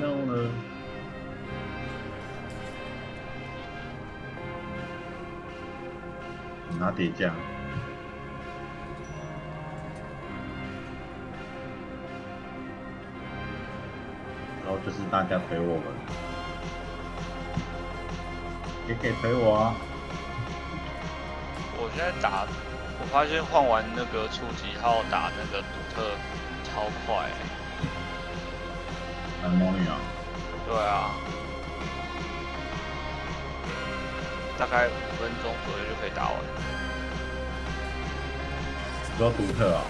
然后呢？拿铁匠，然后就是大家陪我们，也可以推我啊。我现在打，我发现换完那个初级号打那个独特超快、欸，很魔女啊，对啊，大概五分钟左右就可以打完。你说独特啊？